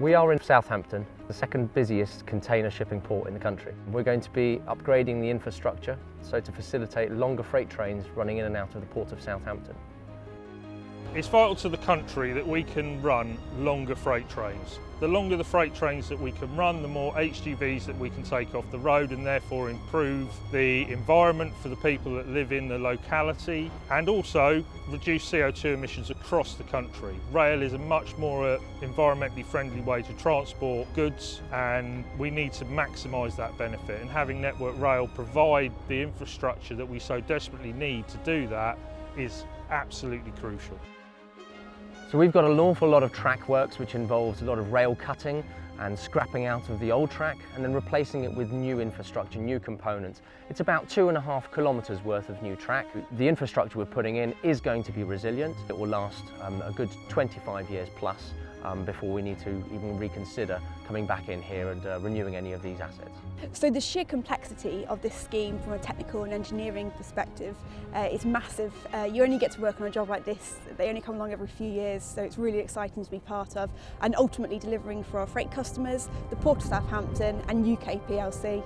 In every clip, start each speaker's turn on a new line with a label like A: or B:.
A: We are in Southampton, the second busiest container shipping port in the country. We're going to be upgrading the infrastructure so to facilitate longer freight trains running in and out of the port of Southampton.
B: It's vital to the country that we can run longer freight trains. The longer the freight trains that we can run, the more HGVs that we can take off the road and therefore improve the environment for the people that live in the locality and also reduce CO2 emissions across the country. Rail is a much more uh, environmentally friendly way to transport goods and we need to maximise that benefit and having Network Rail provide the infrastructure that we so desperately need to do that is absolutely crucial.
A: So we've got an awful lot of track works which involves a lot of rail cutting and scrapping out of the old track and then replacing it with new infrastructure, new components. It's about two and a half kilometres worth of new track. The infrastructure we're putting in is going to be resilient. It will last um, a good 25 years plus um, before we need to even reconsider coming back in here and uh, renewing any of these assets.
C: So the sheer complexity of this scheme from a technical and engineering perspective uh, is massive. Uh, you only get to work on a job like this, they only come along every few years, so it's really exciting to be part of and ultimately delivering for our freight customers, the Port of Southampton and UK PLC.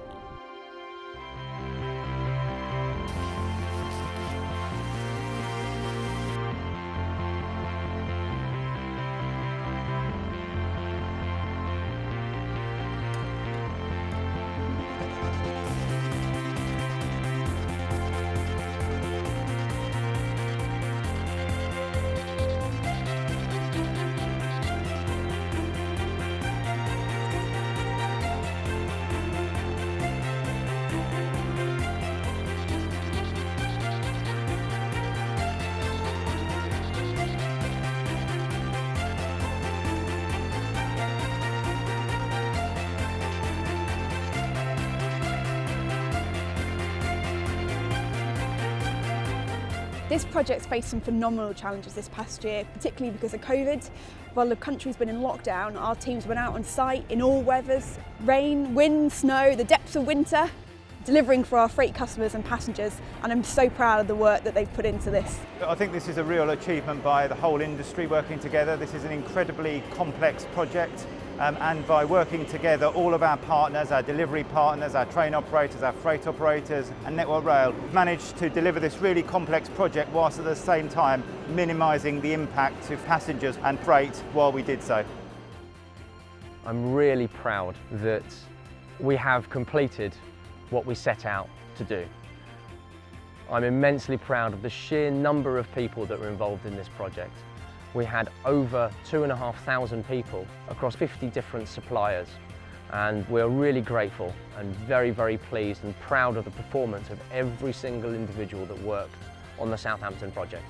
C: This project's faced some phenomenal challenges this past year, particularly because of COVID. While the country's been in lockdown, our teams went out on site in all weathers, rain, wind, snow, the depths of winter, delivering for our freight customers and passengers and I'm so proud of the work that they've put into this.
D: I think this is a real achievement by the whole industry working together. This is an incredibly complex project um, and by working together, all of our partners, our delivery partners, our train operators, our freight operators and Network Rail managed to deliver this really complex project whilst at the same time minimising the impact to passengers and freight while we did so.
A: I'm really proud that we have completed what we set out to do. I'm immensely proud of the sheer number of people that were involved in this project. We had over two and a half thousand people across 50 different suppliers and we're really grateful and very, very pleased and proud of the performance of every single individual that worked on the Southampton project.